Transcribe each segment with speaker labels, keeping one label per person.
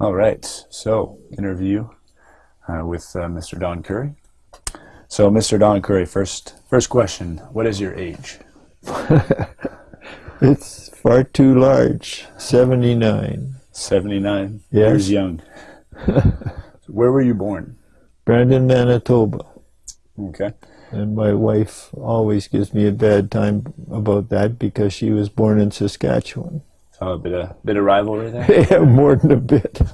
Speaker 1: All right, so interview uh, with uh, Mr. Don Curry. So, Mr. Don Curry, first first question: What is your age?
Speaker 2: It's far too large. 79.
Speaker 1: Seventy nine
Speaker 2: Yes.
Speaker 1: years young. Where were you born?
Speaker 2: Brandon, Manitoba.
Speaker 1: Okay.
Speaker 2: And my wife always gives me a bad time about that because she was born in Saskatchewan.
Speaker 1: So a bit of bit of rivalry there.
Speaker 2: yeah, more than a bit.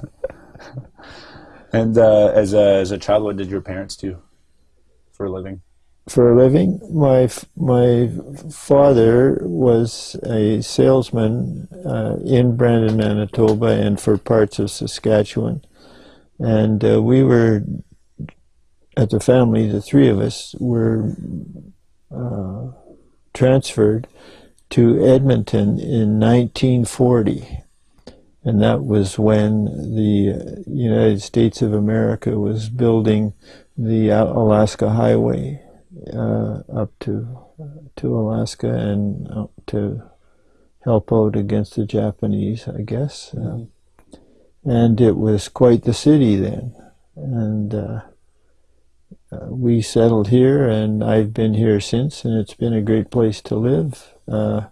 Speaker 1: And uh, as a as a child, what did your parents do for a living?
Speaker 2: For a living, my f- my father was a salesman uh, in Brandon, Manitoba, and for parts of Saskatchewan. And uh, we were, at the family, the three of us were uh, transferred to Edmonton in 1940. And that was when the United States of America was building the Alaska Highway uh, up to to Alaska and to help out against the Japanese, I guess. Uh, and it was quite the city then. And uh, uh, we settled here, and I've been here since, and it's been a great place to live. Uh,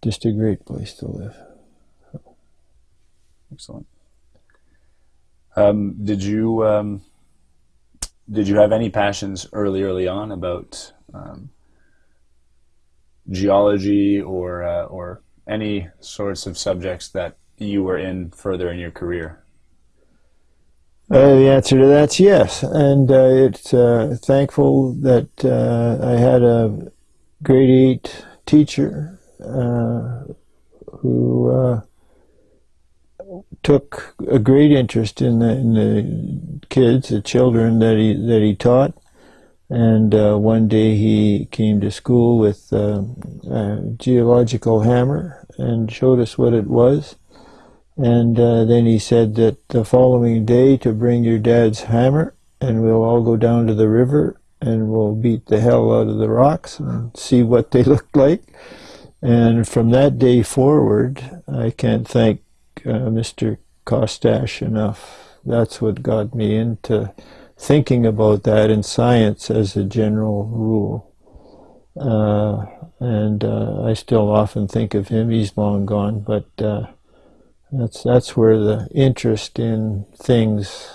Speaker 2: just a great place to live.
Speaker 1: Excellent. Um, did you um, did you have any passions early early on about um, geology or uh, or any sorts of subjects that you were in further in your career?
Speaker 2: Uh, the answer to that's yes, and uh, it's uh, thankful that uh, I had a grade eight teacher uh, who uh, took a great interest in the, in the kids, the children that he that he taught. And one day he came to school with a geological hammer and showed us what it was. And uh, then he said that the following day to bring your dad's hammer and we'll all go down to the river and we'll beat the hell out of the rocks and see what they look like. And from that day forward, I can't thank uh, Mr. Kostash enough. That's what got me into thinking about that in science as a general rule. Uh, and uh, I still often think of him. He's long gone, but uh, that's that's where the interest in things,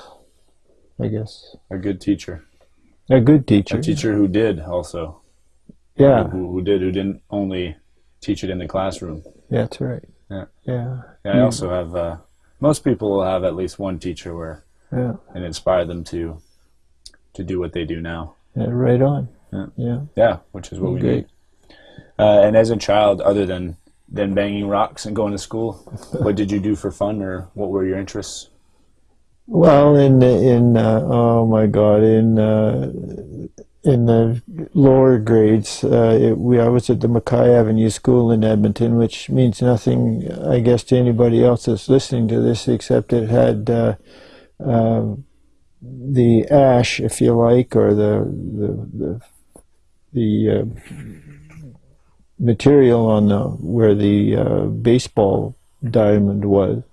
Speaker 2: I guess.
Speaker 1: A good teacher,
Speaker 2: A good teacher.
Speaker 1: a teacher who did also,
Speaker 2: Yeah,
Speaker 1: who, who did who didn't only teach it in the classroom.
Speaker 2: Yeah, that's right.
Speaker 1: Yeah.
Speaker 2: Yeah.
Speaker 1: Yeah, I also have. Uh, most people will have at least one teacher where
Speaker 2: Yeah.
Speaker 1: it inspired them to to do what they do now.
Speaker 2: yeah right on.
Speaker 1: Yeah.
Speaker 2: Yeah.
Speaker 1: Yeah, which is what we
Speaker 2: Great.
Speaker 1: need. Uh, and as a child, other than than banging rocks and going to school, what did you do for fun, or what were your interests?
Speaker 2: Well, in in uh, oh my God, in uh, in the lower grades, uh, it, we I was at the McKay Avenue School in Edmonton, which means nothing, I guess, to anybody else that's listening to this, except it had uh, um the ash, if you like, or the the the, the uh, material on the where the uh, baseball diamond was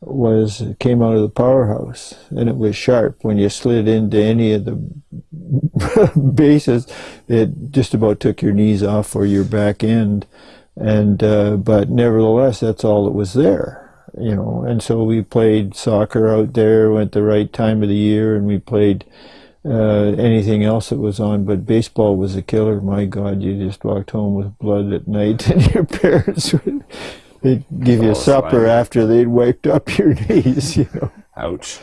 Speaker 2: was came out of the powerhouse. And it was sharp. When you slid into any of the bases it just about took your knees off or your back end. And uh, but nevertheless that's all that was there you know. And so we played soccer out there went the right time of the year and we played uh, anything else that was on but baseball was a killer. My god you just walked home with blood at night and your parents would they'd give you supper after they'd wiped up your knees you know.
Speaker 1: Ouch.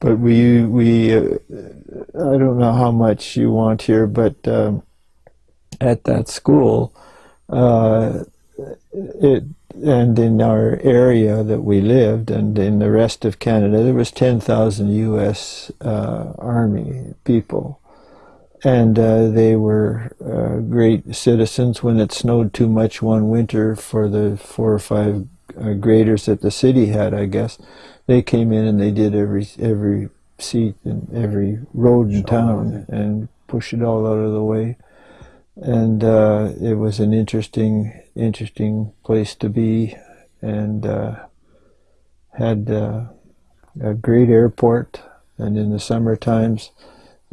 Speaker 2: but we we uh, I don't know how much you want here, but um, at that school, uh, it and in our area that we lived, and in the rest of Canada, there was ten thousand U.S. Uh, Army people, and uh, they were uh, great citizens. When it snowed too much one winter for the four or five uh, graders that the city had, I guess they came in and they did every every seat and every road in town and pushed it all out of the way. And uh, it was an interesting interesting place to be, and uh, had uh, a great airport, and in the summer times,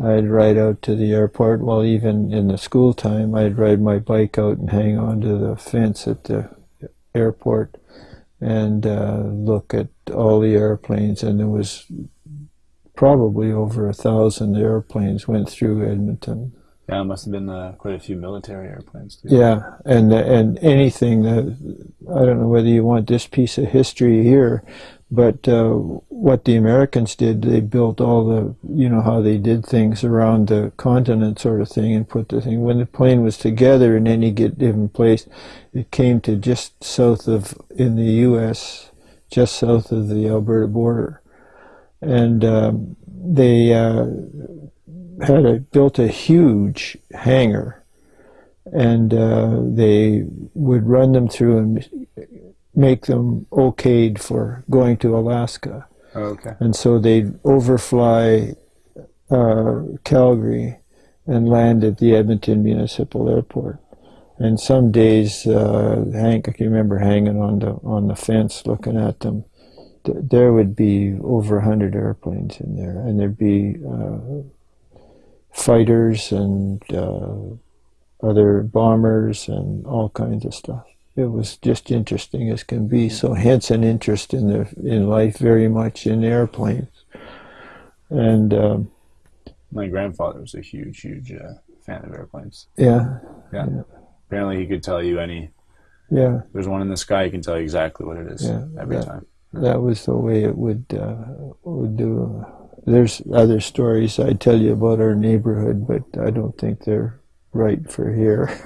Speaker 2: I'd ride out to the airport. Well, even in the school time, I'd ride my bike out and hang onto the fence at the airport and uh, look at all the airplanes. And there was probably over a thousand airplanes went through Edmonton.
Speaker 1: Yeah, must have been uh, quite a few military airplanes too.
Speaker 2: Yeah, and and anything that I don't know whether you want this piece of history here, but uh, what the Americans did, they built all the you know how they did things around the continent sort of thing, and put the thing when the plane was together in any given place, it came to just south of in the U.S. just south of the Alberta border, and um, they. Uh, had a, built a huge hangar, and uh, they would run them through and make them okayed for going to Alaska.
Speaker 1: Oh, okay.
Speaker 2: And so they'd overfly uh, Calgary and land at the Edmonton Municipal Airport. And some days, uh, Hank, I can remember hanging on the on the fence looking at them. Th- there would be over a hundred airplanes in there, and there'd be uh, fighters and uh, other bombers and all kinds of stuff. It was just interesting as can be. So hence an interest in the in life very much in airplanes. And um,
Speaker 1: My grandfather was a huge, huge uh, fan of airplanes.
Speaker 2: yeah,
Speaker 1: Yeah.
Speaker 2: Yeah.
Speaker 1: Apparently, he could tell you any.
Speaker 2: yeah,
Speaker 1: There's one in the sky. He can tell you exactly what it is
Speaker 2: Yeah,
Speaker 1: every
Speaker 2: that-
Speaker 1: time.
Speaker 2: that was the way it would uh, would do. There's other stories I tell you about our neighborhood, but I don't think they're right for here.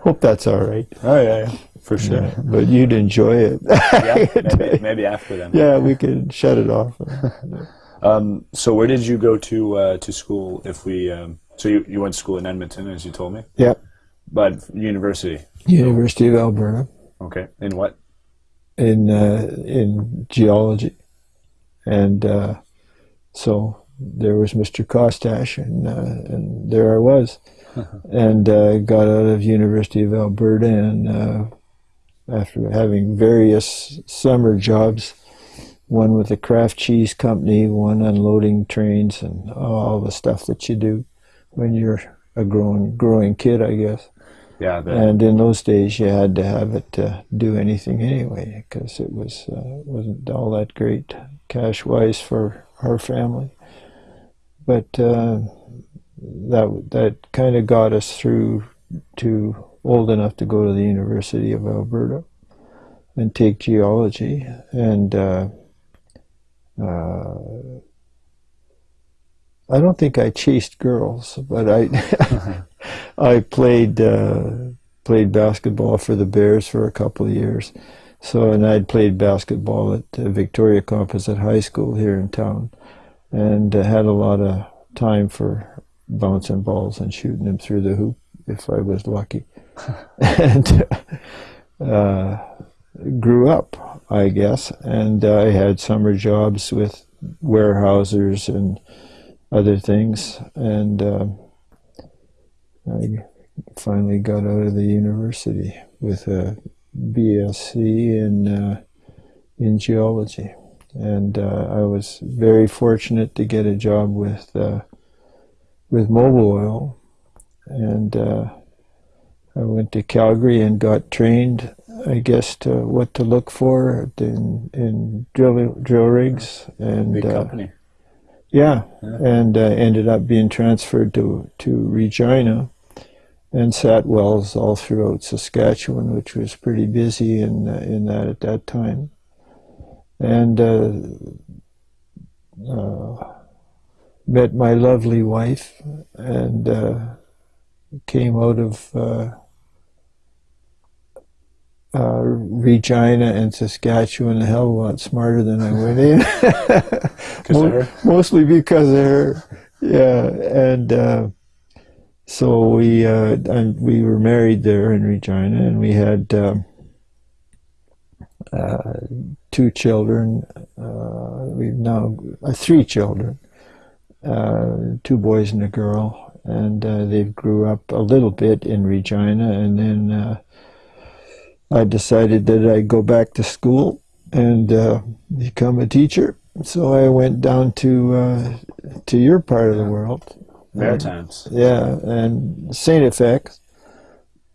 Speaker 2: Hope that's all right.
Speaker 1: Oh yeah, yeah. for sure.
Speaker 2: Yeah, but you'd enjoy it.
Speaker 1: yeah, maybe, maybe after them.
Speaker 2: yeah, we could shut it off.
Speaker 1: Um, so where did you go to uh, to school? If we, um, so you, you went to school in Edmonton, as you told me,
Speaker 2: Yeah,
Speaker 1: but university.
Speaker 2: University of Alberta
Speaker 1: Okay, in what?
Speaker 2: in uh, in geology, and uh, so there was Mr. Kostash, and uh, and there I was, and uh, got out of University of Alberta, and uh, after having various summer jobs, one with a Kraft cheese company, one unloading trains, and all the stuff that you do when you're a growing growing kid, I guess.
Speaker 1: Yeah,
Speaker 2: And in those days, you had to have it to do anything anyway, because it was uh, wasn't all that great cash wise for our family. But uh, that that kind of got us through to old enough to go to the University of Alberta and take geology and. Uh, uh, I don't think I chased girls, but I I played uh, played basketball for the Bears for a couple of years. So and I'd played basketball at uh, Victoria Composite High School here in town, and uh, had a lot of time for bouncing balls and shooting them through the hoop if I was lucky, and uh, grew up, I guess, and I had summer jobs with warehousers and other things, and um I finally got out of the university with a BSc in uh, in geology, and uh, I was very fortunate to get a job with uh, with Mobil Oil, and uh, I went to Calgary and got trained, I guess, to what to look for in in drill drill rigs. And
Speaker 1: big
Speaker 2: uh,
Speaker 1: company.
Speaker 2: yeah,
Speaker 1: Yeah.
Speaker 2: and uh, ended up being transferred to to Regina, and sat wells all throughout Saskatchewan, which was pretty busy in uh, in that at that time, and uh, uh, met my lovely wife, and uh, came out of. Uh, uh, Regina and Saskatchewan a hell of a lot smarter than I went in.
Speaker 1: her?
Speaker 2: Mostly because of her. Yeah, and uh, so we uh, we were married there in Regina, and we had um, uh, two children. Uh, we've now uh, three children, uh, two boys and a girl, and uh, they grew up a little bit in Regina, and then. I decided that I'd go back to school and become a teacher. So I went down to to your part of the world.
Speaker 1: Maritimes.
Speaker 2: Yeah, and Saint FX,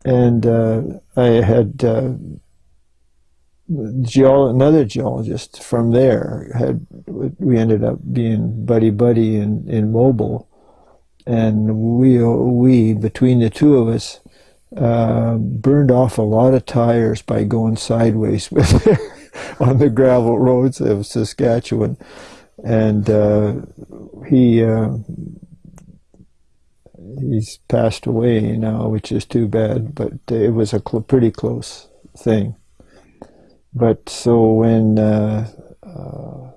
Speaker 2: and uh, I had uh, geol- another geologist from there. Had we ended up being buddy buddy in in Mobil, and we we between the two of us uh, burned off a lot of tires by going sideways with it on the gravel roads of Saskatchewan, and uh, he uh, he's passed away now, which is too bad. But it was a cl- pretty close thing. But so when uh, uh,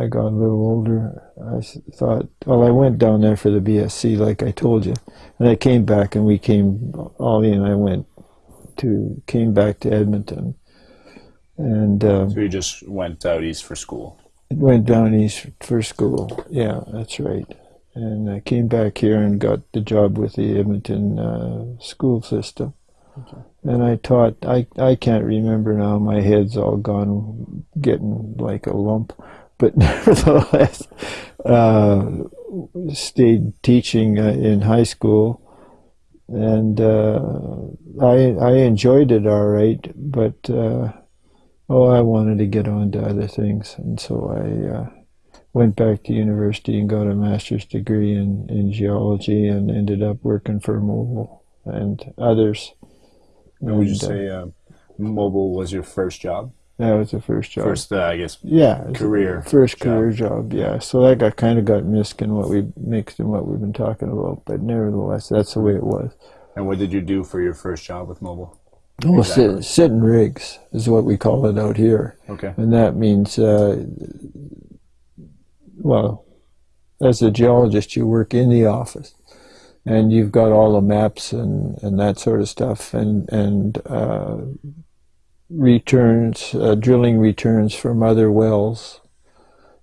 Speaker 2: I got a little older, I thought, well, I went down there for the BSc, like I told you, and I came back, and we came, Ollie and I went to came back to Edmonton, and. Um,
Speaker 1: So you just went out east for school.
Speaker 2: Went down east for school. Yeah, that's right. And I came back here and got the job with the Edmonton uh, school system. And I taught. I I can't remember now. My head's all gone, getting like a lump. But nevertheless, uh, stayed teaching uh, in high school, and uh, I I enjoyed it all right. But uh, oh, I wanted to get on to other things, and so I uh, went back to university and got a master's degree in, in geology, and ended up working for Mobil and others.
Speaker 1: And would you
Speaker 2: And, uh,
Speaker 1: say uh, Mobil was your first job?
Speaker 2: that was the first job?
Speaker 1: First, uh, I guess,
Speaker 2: yeah, it was the
Speaker 1: career
Speaker 2: first
Speaker 1: job.
Speaker 2: career job. Yeah, so that got kind of got mixed in what we mixed in what we've been talking about, but nevertheless, that's the way it was.
Speaker 1: And what did you do for your first job with Mobil?
Speaker 2: Well,
Speaker 1: Exactly.
Speaker 2: sit, sitting rigs is what we call it out here.
Speaker 1: Okay.
Speaker 2: And that means, uh, well, as a geologist, you work in the office, and you've got all the maps and, and that sort of stuff, and and uh, returns, uh, drilling returns from other wells,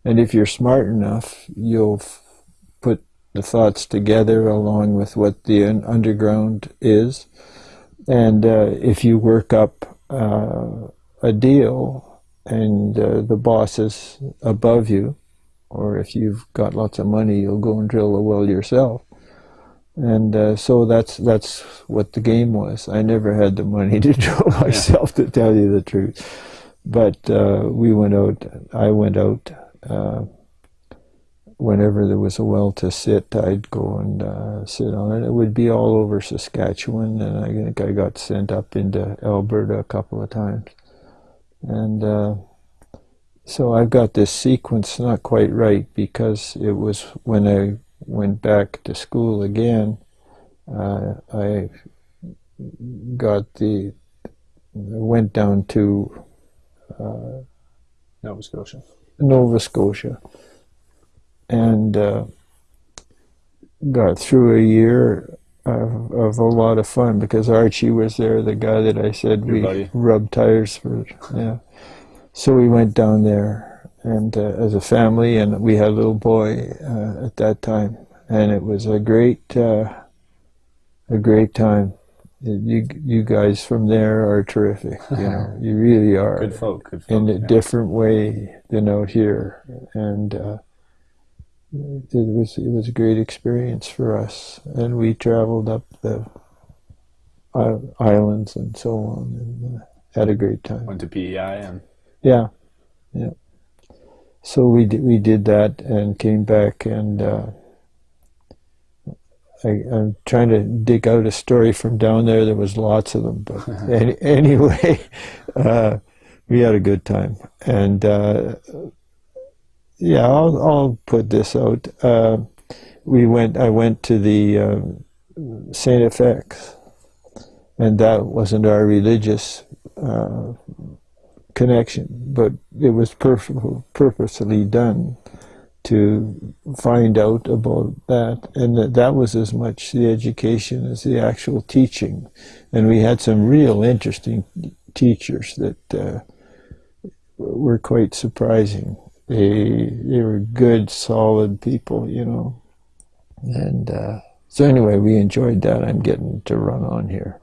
Speaker 2: and if you're smart enough, you'll put the thoughts together along with what the un- underground is, and uh, if you work up uh, a deal and uh, the boss is above you, or if you've got lots of money, you'll go and drill a well yourself. And uh, so that's that's what the game was. I never had the money to drill myself, to tell you the truth. But uh, we went out. I went out uh, whenever there was a well to sit. I'd go and uh, sit on it. It would be all over Saskatchewan, and I think I got sent up into Alberta a couple of times. And uh, so I've got this sequence not quite right because it was when I went back to school again, uh, I got the went down to uh,
Speaker 1: Nova Scotia.
Speaker 2: Nova Scotia and uh, got through a year of, of a lot of fun because Archie was there, the guy that I said
Speaker 1: Your
Speaker 2: we
Speaker 1: buddy.
Speaker 2: rubbed tires for. Yeah. So we went down there and uh, as a family, and we had a little boy uh, at that time, and it was a great, uh, a great time. You you guys from there are terrific. You know, you really are
Speaker 1: Good folk. Good folk.
Speaker 2: in a
Speaker 1: yeah.
Speaker 2: different way than out here, and uh, it was it was a great experience for us. And we traveled up the islands and so on, and uh, had a great time.
Speaker 1: Went to PEI and
Speaker 2: Yeah, yeah. So we did, we did that and came back and. Uh, I, I'm trying to dig out a story from down there. There was lots of them, but any, anyway, uh, we had a good time. And uh, yeah, I'll, I'll put this out. Uh, we went. I went to the um, Saint FX, and that wasn't our religious uh, connection, but it was purposely done to find out about that, and that, that was as much the education as the actual teaching. And we had some real interesting teachers that uh, were quite surprising. They they were good, solid people, you know. And uh, so anyway, we enjoyed that. I'm getting to run on here.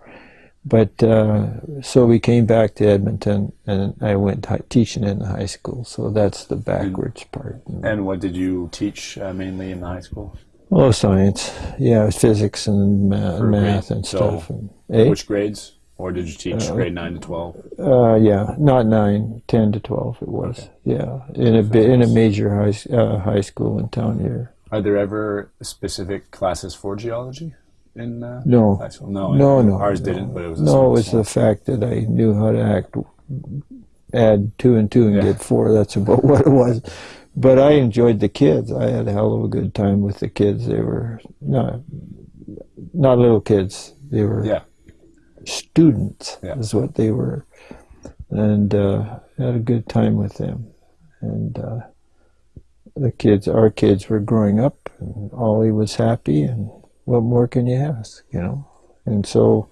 Speaker 2: But uh, so we came back to Edmonton, and I went teaching in the high school. So that's the backwards part.
Speaker 1: And what did you teach uh, mainly in the high school?
Speaker 2: Well, science, yeah, physics and math
Speaker 1: grade-
Speaker 2: and
Speaker 1: so
Speaker 2: stuff. And, eh?
Speaker 1: Which grades? Or did you teach
Speaker 2: Uh,
Speaker 1: grade 9 to 12?
Speaker 2: Uh, yeah, not nine, ten to twelve. It was.
Speaker 1: Okay.
Speaker 2: Yeah, in a in a major high uh, high school in town here.
Speaker 1: Are there ever specific classes for geology in uh,
Speaker 2: No,
Speaker 1: high school? No,
Speaker 2: no, no.
Speaker 1: Ours
Speaker 2: no.
Speaker 1: didn't, but it was
Speaker 2: no.
Speaker 1: small-
Speaker 2: It was the fact that I knew how to act, add two and two and
Speaker 1: Yeah.
Speaker 2: get four. That's about what it was. But I enjoyed the kids. I had a hell of a good time with the kids. They were not not little kids. They were
Speaker 1: Yeah.
Speaker 2: students
Speaker 1: Yeah.
Speaker 2: is what they were, and uh, had a good time with them. And uh, the kids, our kids, were growing up, and Ollie was happy. And what more can you ask, you know? And so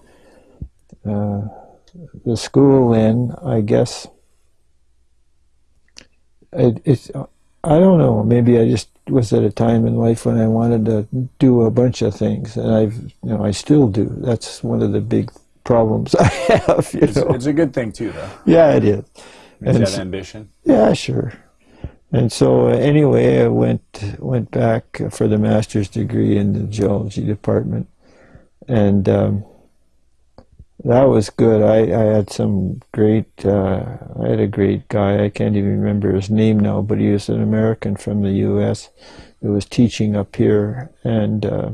Speaker 2: uh, the school then, I guess, it, it's. I don't know. Maybe I just was at a time in life when I wanted to do a bunch of things, and I've, you know, I still do. That's one of the big problems I have. You
Speaker 1: It's,
Speaker 2: know.
Speaker 1: it's a good thing, too, though.
Speaker 2: Yeah, it is.
Speaker 1: Means
Speaker 2: And s-
Speaker 1: ambition.
Speaker 2: Yeah, sure. And so uh, anyway, I went went back for the master's degree in the geology department, and um, that was good. I, I had some great. Uh, I had a great guy. I can't even remember his name now, but he was an American from the U.S. who was teaching up here, and uh,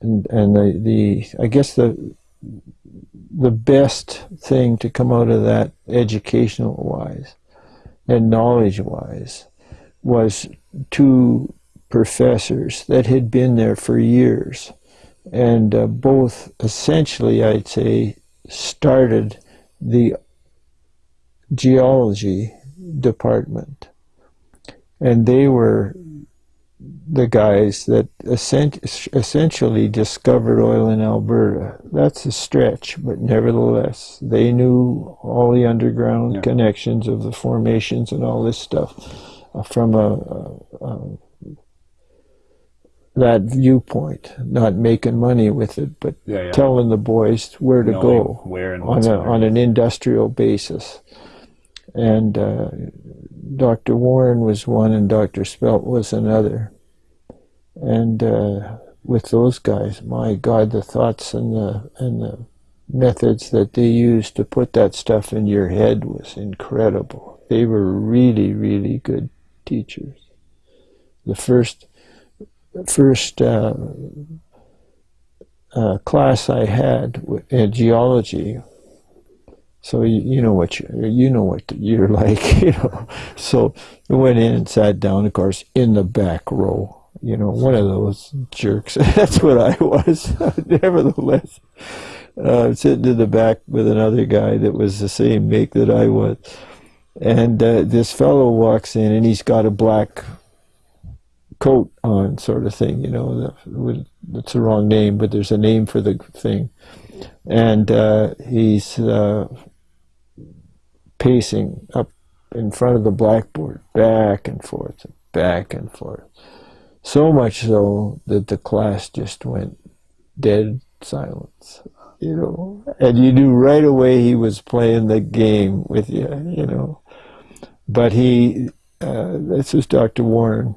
Speaker 2: and and the, the I guess the the best thing to come out of that educational wise and knowledge wise was two professors that had been there for years. And uh, both essentially I'd say started the geology department. And they were the guys that essen- essentially discovered oil in Alberta. That's a stretch, but nevertheless, they knew all the underground
Speaker 1: Yeah.
Speaker 2: connections of the formations and all this stuff uh, from a, a, a that viewpoint, not making money with it, but
Speaker 1: Yeah, yeah.
Speaker 2: telling the boys where to
Speaker 1: Knowing
Speaker 2: go
Speaker 1: Where and
Speaker 2: on a, on an industrial basis. And uh, Dr. Warren was one, and Dr. Stelck was another. And uh, with those guys, my God, the thoughts and the and the methods that they used to put that stuff in your head was incredible. They were really, really good teachers. The first first uh, uh, class I had in geology. So you, you know what you, you know what you're like, you know. So I went in and sat down, of course, in the back row. You know, one of those jerks. That's what I was. Nevertheless, uh, sitting in the back with another guy that was the same make that I was, and uh, this fellow walks in and he's got a black coat on, sort of thing. You know, that's the wrong name, but there's a name for the thing. And uh, he's uh, pacing up in front of the blackboard, back and forth, back and forth. So much so that the class just went dead silence. You know, and you knew right away he was playing the game with you. You know, but he, uh, this was Dr. Warren,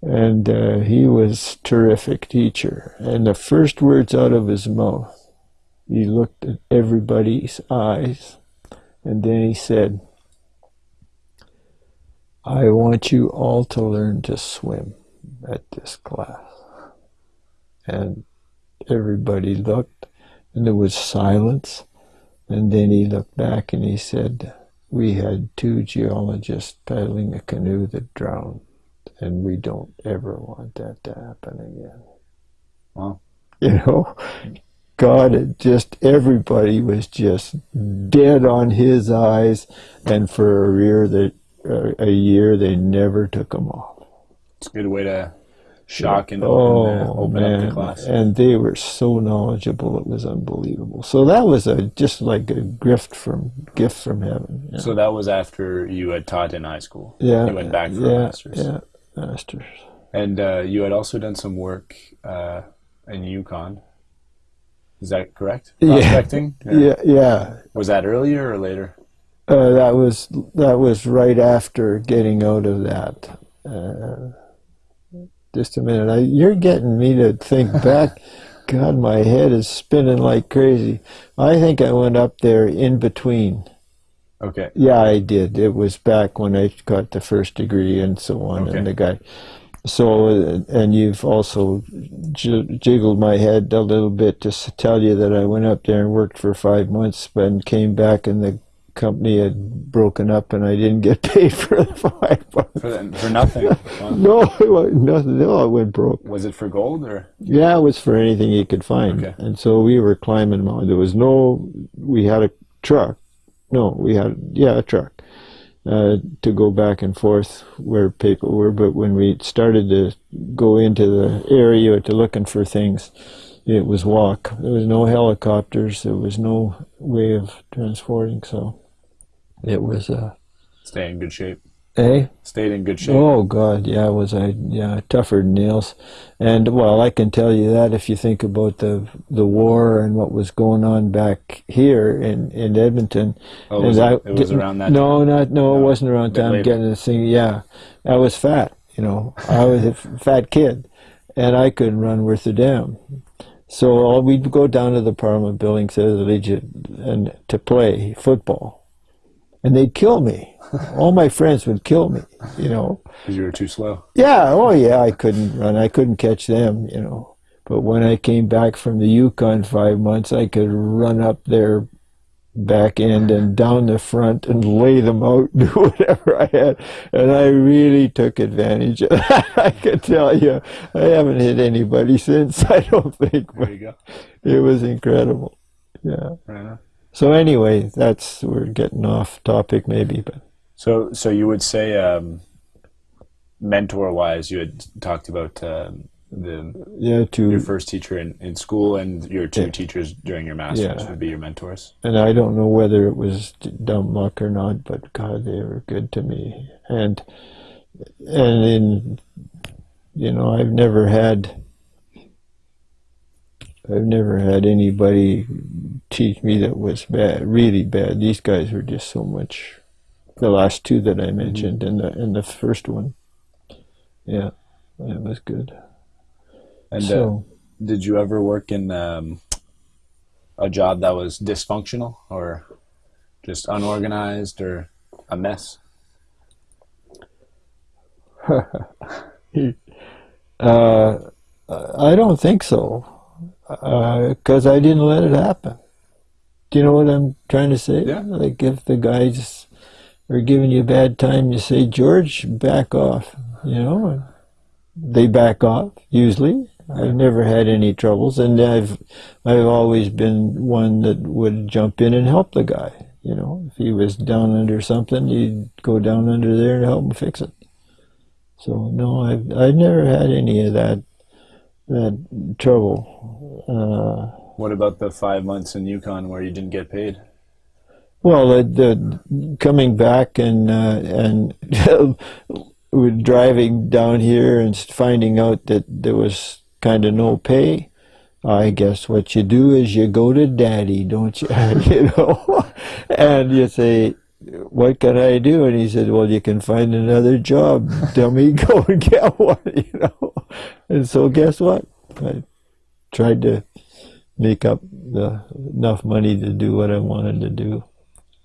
Speaker 2: and uh, he was terrific teacher. And the first words out of his mouth, he looked at everybody's eyes, and then he said, "I want you all to learn to swim at this class." And everybody looked, and there was silence. And then he looked back and he said, "We had two geologists paddling a canoe that drowned." and we don't ever want that to happen again.
Speaker 1: Wow.
Speaker 2: You know, God, it just everybody was just dead on his eyes, and for a year that uh, a year they never took them off.
Speaker 1: It's a good way to shock and open, uh,
Speaker 2: Oh
Speaker 1: open up the
Speaker 2: man,
Speaker 1: class.
Speaker 2: and they were so knowledgeable; it was unbelievable. So that was a just like a gift from gift from heaven. you
Speaker 1: So that was after you had taught in high school.
Speaker 2: yeah,
Speaker 1: You went back for
Speaker 2: yeah,
Speaker 1: a master's.
Speaker 2: Yeah, masters.
Speaker 1: And uh, you had also done some work uh, in Yukon. Is that correct?
Speaker 2: Yeah.
Speaker 1: Prospecting?
Speaker 2: Yeah, yeah.
Speaker 1: Was that earlier or later?
Speaker 2: Uh, that was that was right after getting out of that. Uh, just a minute. I, you're getting me to think back. God, my head is spinning like crazy. I think I went up there in between.
Speaker 1: Okay.
Speaker 2: Yeah, I did. It was back when I got the first degree and so on,
Speaker 1: Okay.
Speaker 2: and the guy. So, and you've also j- jiggled my head a little bit to tell you that I went up there and worked for five months, and came back, and the company had broken up, and I didn't get paid for the five months.
Speaker 1: For, the- for nothing.
Speaker 2: No, nothing. No, I went broke.
Speaker 1: Was it for gold or?
Speaker 2: Yeah, it was for anything you could find.
Speaker 1: Okay.
Speaker 2: And so we were climbing mountains. There was no, we had a truck. No, we had, yeah, a truck uh, to go back and forth where people were. But when we started to go into the area to looking for things, it was walk. There was no helicopters. There was no way of transporting. So it was, uh,
Speaker 1: Stay in good shape.
Speaker 2: Eh?
Speaker 1: Stayed in good shape.
Speaker 2: Oh God, yeah, was I yeah tougher than nails, and well, I can tell you that if you think about the the war and what was going on back here in in Edmonton,
Speaker 1: Oh, was
Speaker 2: and
Speaker 1: it, it was around that.
Speaker 2: No, not no, it wasn't around time
Speaker 1: later.
Speaker 2: getting this thing. Yeah, I was fat, you know, I was a fat kid, and I couldn't run worth a damn. So all, we'd go down to the Parliament building, to the Legion, and to play football, and they'd kill me. all my friends would kill me, you know.
Speaker 1: Because you were too slow.
Speaker 2: Yeah, oh yeah, I couldn't run. I couldn't catch them, you know. But when I came back from the Yukon five months, I could run up their back end and down the front and lay them out, do whatever I had. And I really took advantage of that. I can tell you, I haven't hit anybody since, I don't think,
Speaker 1: There you go.
Speaker 2: it was incredible. Yeah.
Speaker 1: Right on.
Speaker 2: So anyway, that's, we're getting off topic maybe, but
Speaker 1: So, so you would say, um, mentor-wise, you had talked about um, the
Speaker 2: yeah, to
Speaker 1: your first teacher in, in school and your two
Speaker 2: Yeah.
Speaker 1: teachers during your masters
Speaker 2: Yeah.
Speaker 1: would be your mentors.
Speaker 2: and I don't know whether it was dumb luck or not, but God, they were good to me. And and in you know, I've never had I've never had anybody teach me that was bad, really bad. These guys were just so much. The last two that I mentioned and the and the first one, yeah, it was good.
Speaker 1: And uh,
Speaker 2: so
Speaker 1: did you ever work in um, a job that was dysfunctional or just unorganized or a mess?
Speaker 2: Uh, I don't think so, Uh, because I didn't let it happen. Do you know what I'm trying to say?
Speaker 1: Yeah.
Speaker 2: Like if the guys are giving you a bad time, you say, George, back off. You know, they back off usually. I've never had any troubles, and I've I've always been one that would jump in and help the guy. You know, if he was down under something, you'd go down under there and help him fix it. So no, I've I've never had any of that that trouble. Uh,
Speaker 1: What about the five months in Yukon where you didn't get paid?
Speaker 2: well, the, the coming back and uh, and we're driving down here and finding out that there was kind of no pay. I guess what you do is you go to daddy, don't you? you know, and you say, "What can I do?" And he said, "Well, you can find another job. Tell me, go and get one." You know, and so guess what? I tried to make up the enough money to do what I wanted to do,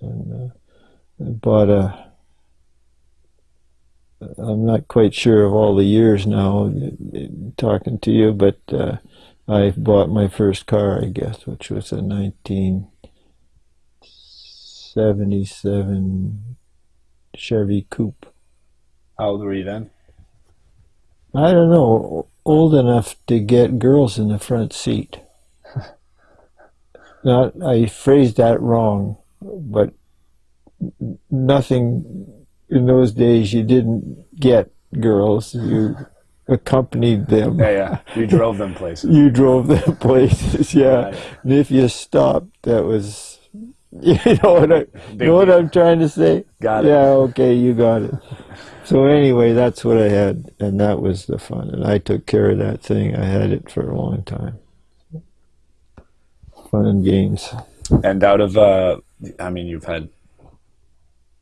Speaker 2: and uh, I bought a. I'm not quite sure of all the years now talking to you, but uh, I bought my first car, I guess, which was a 1977 Chevy Coupe.
Speaker 1: How old were you then?
Speaker 2: I don't know, old enough to get girls in the front seat. Not, I phrased that wrong, but nothing in those days. You didn't get girls; you accompanied them.
Speaker 1: Yeah, yeah. You drove them places.
Speaker 2: You drove them places, yeah. And if you stopped, that was, you know what I,
Speaker 1: Big
Speaker 2: know what. I'm trying to say?
Speaker 1: Got it.
Speaker 2: Yeah, okay, you got it. So anyway, that's what I had, and that was the fun. And I took care of that thing. I had it for a long time. fun and games.
Speaker 1: And out of, uh, I mean, you've had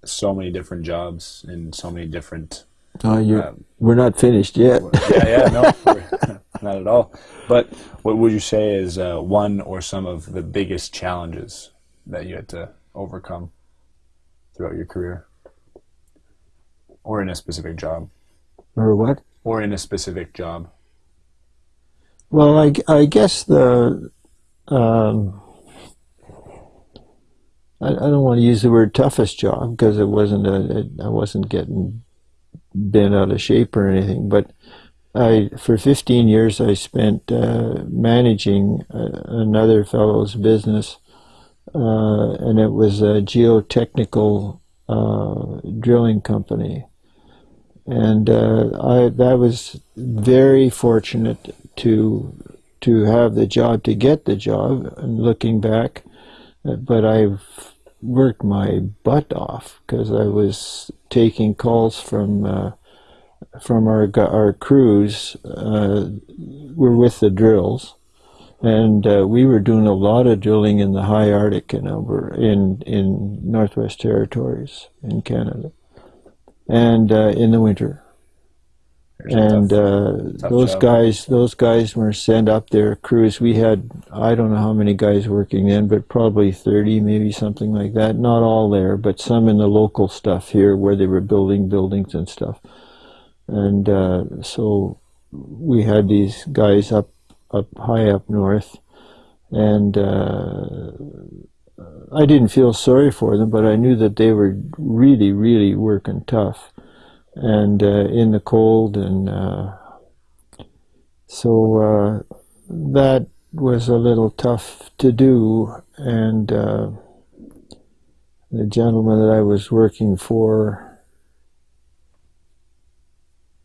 Speaker 1: so many different jobs in so many different.
Speaker 2: Oh, you
Speaker 1: Um,
Speaker 2: we're not finished yet.
Speaker 1: yeah, yeah, no, not at all. But what would you say is uh, one or some of the biggest challenges that you had to overcome throughout your career, or in a specific job,
Speaker 2: or what?
Speaker 1: or in a specific job?
Speaker 2: Well, I, I guess the um, I, I don't want to use the word toughest job because it wasn't a, I wasn't getting bent out of shape or anything. But I for 15 years I spent uh, managing uh, another fellow's business, uh, and it was a geotechnical uh, drilling company. And uh, I that was very fortunate to to have the job to get the job and looking back but I've worked my butt off because I was taking calls from uh, from our our crews uh, were with the drills and uh, we were doing a lot of drilling in the high Arctic in Alberta, in in Northwest Territories in Canada. And uh, in the winter.
Speaker 1: There's
Speaker 2: and
Speaker 1: tough-
Speaker 2: uh,
Speaker 1: tough
Speaker 2: those
Speaker 1: job.
Speaker 2: guys those guys were sent up there crews. We had i don't know how many guys working then but probably 30 maybe something like that. Not all there but some in the local stuff here where they were building buildings and stuff. And uh, so we had these guys up up high up north and uh, I didn't feel sorry for them, but I knew that they were really, really working tough and uh, in the cold, and uh, so uh, that was a little tough to do. And uh, the gentleman that I was working for,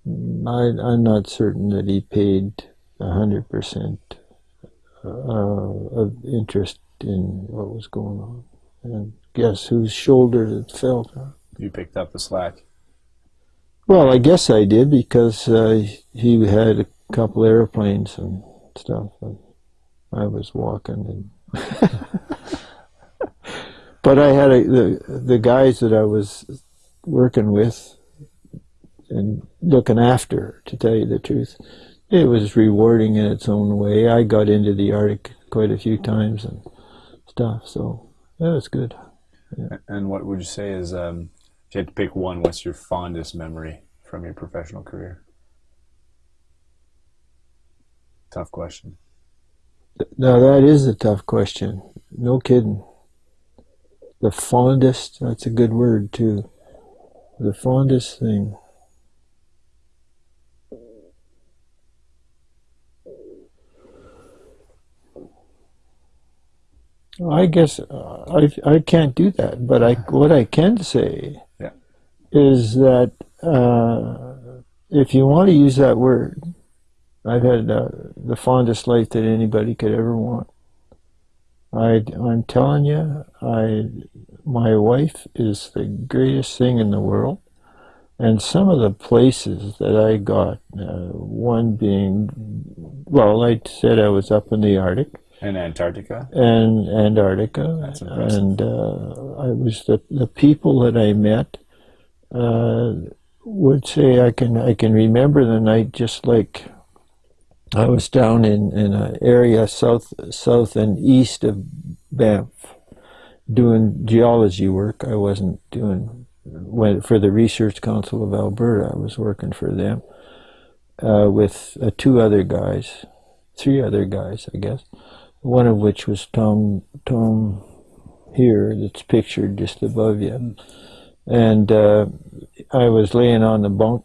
Speaker 2: I, I'm not certain that he paid a hundred percent uh, of interest in what was going on. And guess whose shoulder it fell on?
Speaker 1: you picked up the slack.
Speaker 2: Well, I guess I did because uh, he had a couple airplanes and stuff. And I was walking, and but I had a, the the guys that I was working with and looking after. To tell you the truth, it was rewarding in its own way. I got into the Arctic quite a few times and stuff, so that was good.
Speaker 1: And what would you say is, um, if you had to pick one, what's your fondest memory from your professional career? Tough question.
Speaker 2: Now that is a tough question. No kidding. The fondest, that's a good word too. The fondest thing. I guess uh, I, I can't do that, but I what I can say
Speaker 1: Yeah.
Speaker 2: is that uh, if you want to use that word, I've had uh, the fondest life that anybody could ever want. I, I'm telling you, I, my wife is the greatest thing in the world. And some of the places that I got, uh, one being, well, I said I was up in the Arctic
Speaker 1: In Antarctica?
Speaker 2: and Antarctica,
Speaker 1: That's impressive.
Speaker 2: and uh, I was the the people that I met uh, would say I can I can remember the night just like I was down in in an area south south and east of Banff doing geology work. I wasn't doing went for the Research Council of Alberta. I was working for them uh, with uh, two other guys, three other guys, I guess one of which was Tom Tom here that's pictured just above you. And uh, I was laying on the bunk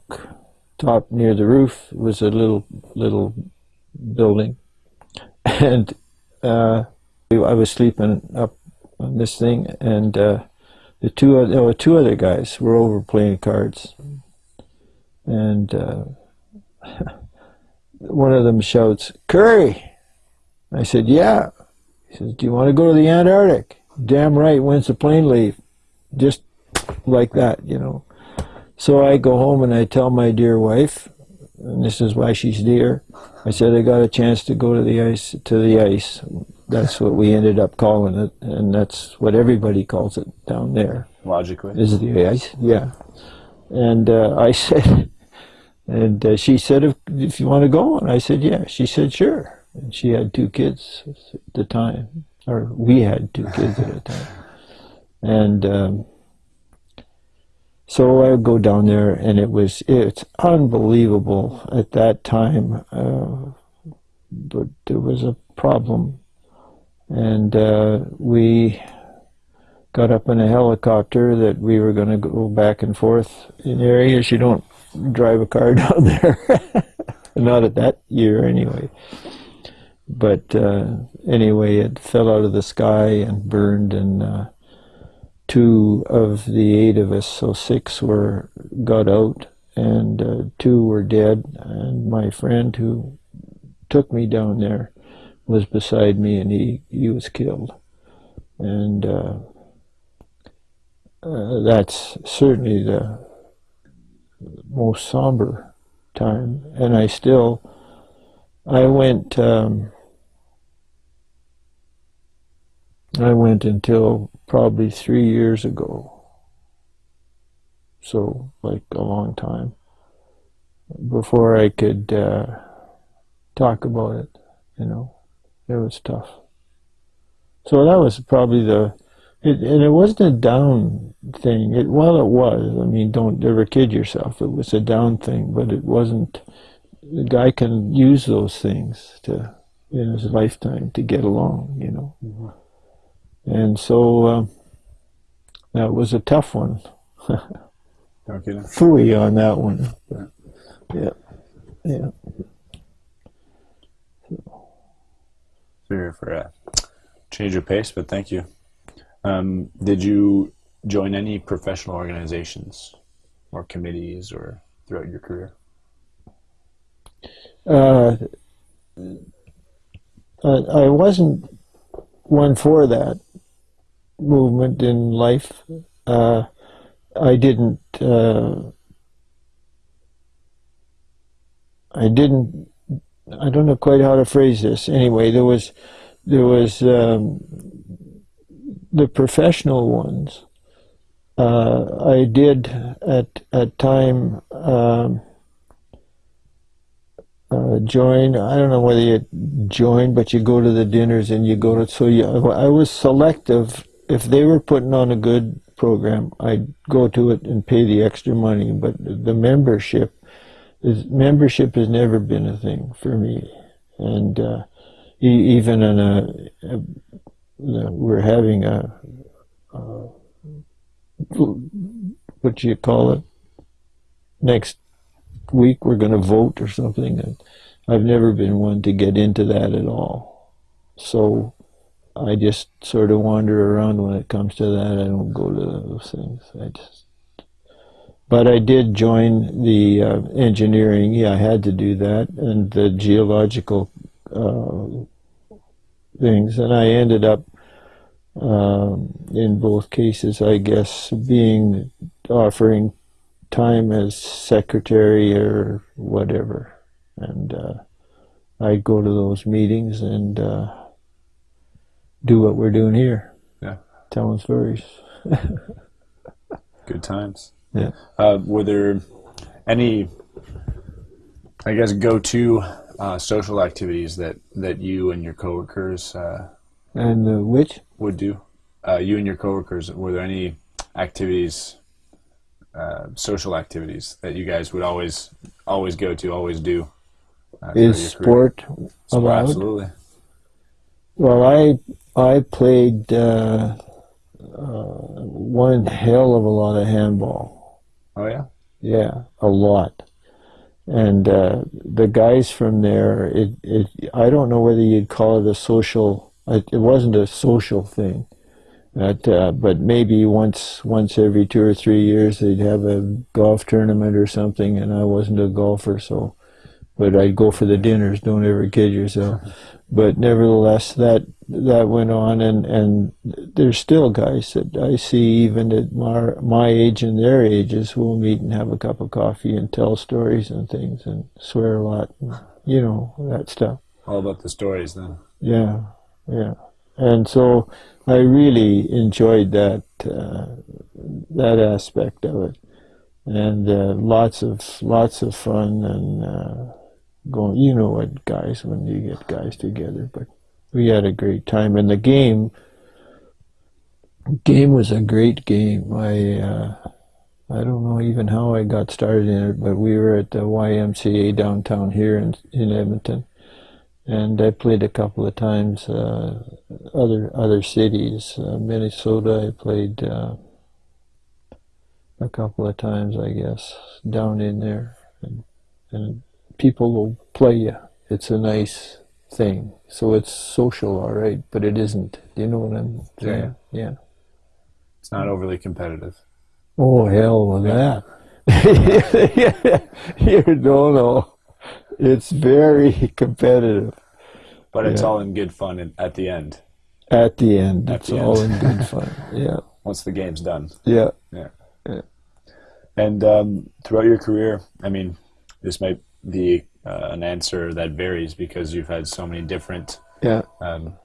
Speaker 2: top near the roof it was a little little building, and uh, I was sleeping up on this thing, and uh, the two oth- there were two other guys were over playing cards, and uh, one of them shouts, "Curry!" I said, Yeah. He says, Do you want to go to the Antarctic? Damn right. When's the plane leave? Just like that, you know. So I go home and I tell my dear wife, and this is why she's dear. I said I got a chance to go to the ice to the ice that's what we ended up calling it, and that's what everybody calls it down there.
Speaker 1: Logically.
Speaker 2: Is the ice? Yeah. And uh, I said, and uh, she said, if, if you want to go, and I said, yeah. She said, sure. And she had two kids at the time, or we had two kids at the time. And um, so I would go down there, and it was it's unbelievable at that time. Uh, but there was a problem, and uh, we got up in a helicopter that we were going to go back and forth in areas you don't drive a car down there. Not at that year, anyway. But uh, anyway, it fell out of the sky and burned, and uh, two of the eight of us, so six, were got out, and uh, two were dead. And my friend who took me down there was beside me, and he he was killed. And uh, uh, that's certainly the most somber time. And I still, I went, um, I went until probably three years ago. So, like a long time before I could uh, talk about it, you know, it was tough. So that was probably the it, and it wasn't a down thing. It, well, it was. I mean, don't ever kid yourself. It was a down thing, but it wasn't. The guy can use those things to in his lifetime to get along, you know. Mm-hmm. And so um, that was a tough one. Fooey on that one. Yeah. Yeah.
Speaker 1: Sorry for a change of pace, but thank you. Um, did you join any professional organizations or committees or throughout your career?
Speaker 2: Uh, I wasn't one for that movement in life. Uh, I didn't. Uh, I didn't. I don't know quite how to phrase this. Anyway, there was there was um, the professional ones, uh, I did at at time um, uh, join. I don't know whether you join, but you go to the dinners and you go to. So you, I was selective. If they were putting on a good program, I'd go to it and pay the extra money. But the membership is membership has never been a thing for me, and uh, even in a, a we're having a, a what do you call it? Next week we're going to vote or something. And I've never been one to get into that at all. So I just sort of wander around when it comes to that. I don't go to those things. I just. But I did join the uh, engineering. Yeah, I had to do that, and the geological uh, things, and I ended up um, in both cases, I guess, being offering time as secretary or whatever, and uh, I'd go to those meetings and uh, do what we're doing here.
Speaker 1: Yeah,
Speaker 2: telling stories.
Speaker 1: Good times.
Speaker 2: Yeah.
Speaker 1: Uh, were there any, I guess, go-to uh, social activities that that you and your coworkers uh,
Speaker 2: and uh, which
Speaker 1: would do? Uh, you and your coworkers, were there any activities, uh, social activities that you guys would always always go to, always do?
Speaker 2: Is sport, sport allowed?
Speaker 1: Absolutely.
Speaker 2: Well, I I played uh, uh, one hell of a lot of handball.
Speaker 1: Oh yeah.
Speaker 2: Yeah, a lot and uh, the guys from there, it, it, I don't know whether you'd call it a social it, it wasn't a social thing. That, uh, but maybe once once every two or three years they'd have a golf tournament or something, and I wasn't a golfer, so but I'd go for the dinners. Don't ever kid yourself. But nevertheless, that that went on, and and there's still guys that I see even at my my age and their ages who will meet and have a cup of coffee and tell stories and things and swear a lot, and, you know that stuff.
Speaker 1: All about the stories, then.
Speaker 2: Yeah. Yeah. and so I really enjoyed that uh, that aspect of it, and uh, lots of lots of fun and uh, going. You know what, guys, when you get guys together, but we had a great time, and the game game was a great game. I uh, I don't know even how I got started in it, but we were at the YMCA downtown here in in Edmonton, and I played a couple of times uh, other other cities. Uh, Minnesota, I played uh, a couple of times, I guess, down in there, and, and people will play you. It's a nice thing. So it's social, all right, but it isn't. Do you know what I'm saying?
Speaker 1: Yeah.
Speaker 2: yeah.
Speaker 1: It's not overly competitive.
Speaker 2: Oh hell with that! you don't know. It's very competitive.
Speaker 1: But it's
Speaker 2: Yeah.
Speaker 1: all in good fun at the end,
Speaker 2: At the end,
Speaker 1: At
Speaker 2: it's
Speaker 1: the
Speaker 2: all
Speaker 1: end.
Speaker 2: in good fun. Yeah,
Speaker 1: once the game's done.
Speaker 2: yeah.
Speaker 1: And um, throughout your career, I mean, this might be uh, an answer that varies because you've had so many different,
Speaker 2: Yeah,
Speaker 1: um,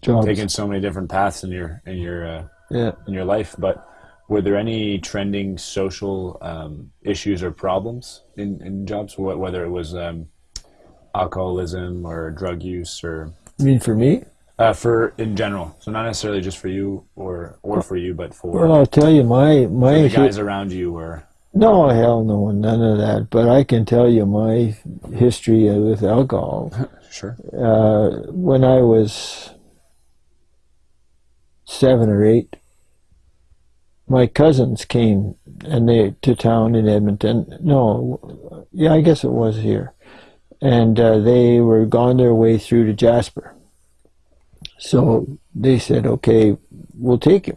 Speaker 2: jobs.
Speaker 1: taken so many different paths in your in your uh,
Speaker 2: Yeah.
Speaker 1: in your life. But were there any trending social um, issues or problems in, in jobs, Wh- whether it was um, alcoholism or drug use or
Speaker 2: You mean for me?
Speaker 1: uh, for in general? So not necessarily just for you or or for you, but for,
Speaker 2: Well, I'll tell you, my my
Speaker 1: the guys around you or
Speaker 2: no hell no, none of that. But I can tell you my history with alcohol.
Speaker 1: sure.
Speaker 2: Uh, when I was seven or eight, my cousins came and they to town in Edmonton. No, yeah, I guess it was here, and uh, they were gone their way through to Jasper. So they said, "Okay, we'll take him.